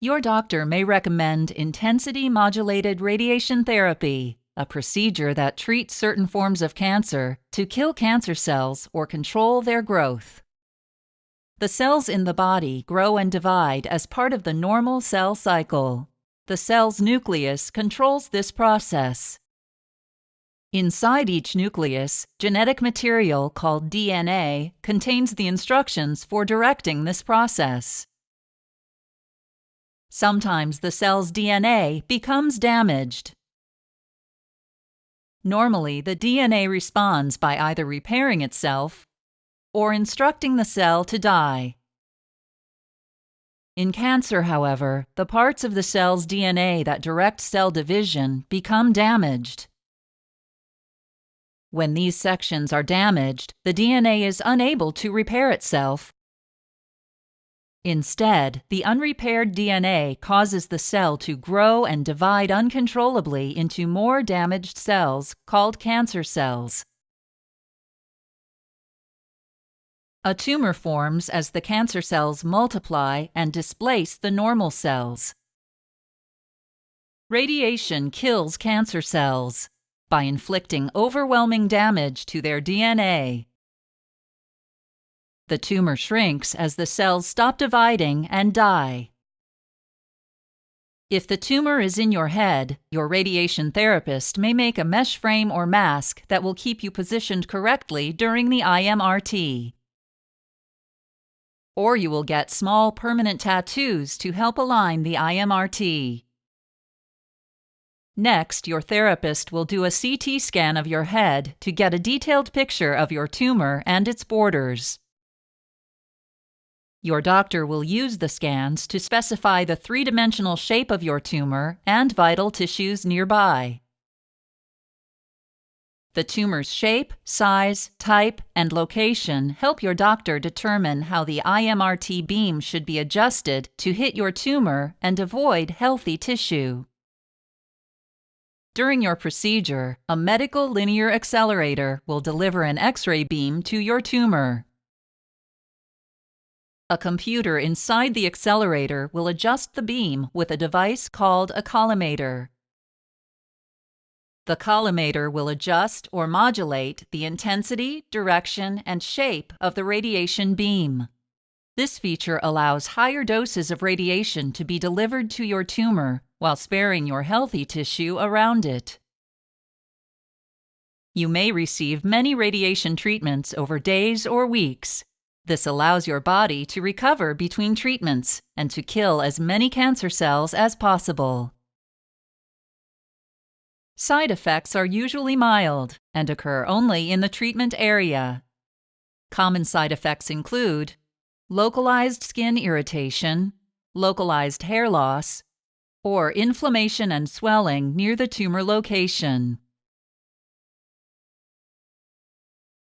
Your doctor may recommend intensity modulated radiation therapy, a procedure that treats certain forms of cancer to kill cancer cells or control their growth. The cells in the body grow and divide as part of the normal cell cycle. The cell's nucleus controls this process. Inside each nucleus, genetic material called DNA contains the instructions for directing this process. Sometimes the cell's DNA becomes damaged. Normally, the DNA responds by either repairing itself or instructing the cell to die. In cancer, however, the parts of the cell's DNA that direct cell division become damaged. When these sections are damaged, the DNA is unable to repair itself Instead, the unrepaired DNA causes the cell to grow and divide uncontrollably into more damaged cells called cancer cells. A tumor forms as the cancer cells multiply and displace the normal cells. Radiation kills cancer cells by inflicting overwhelming damage to their DNA. The tumor shrinks as the cells stop dividing and die. If the tumor is in your head, your radiation therapist may make a mesh frame or mask that will keep you positioned correctly during the IMRT. Or you will get small permanent tattoos to help align the IMRT. Next, your therapist will do a CT scan of your head to get a detailed picture of your tumor and its borders. Your doctor will use the scans to specify the three dimensional shape of your tumor and vital tissues nearby. The tumor's shape, size, type, and location help your doctor determine how the IMRT beam should be adjusted to hit your tumor and avoid healthy tissue. During your procedure, a medical linear accelerator will deliver an X-ray beam to your tumor. A computer inside the accelerator will adjust the beam with a device called a collimator. The collimator will adjust or modulate the intensity, direction, and shape of the radiation beam. This feature allows higher doses of radiation to be delivered to your tumor while sparing your healthy tissue around it. You may receive many radiation treatments over days or weeks, this allows your body to recover between treatments and to kill as many cancer cells as possible. Side effects are usually mild and occur only in the treatment area. Common side effects include localized skin irritation, localized hair loss, or inflammation and swelling near the tumor location.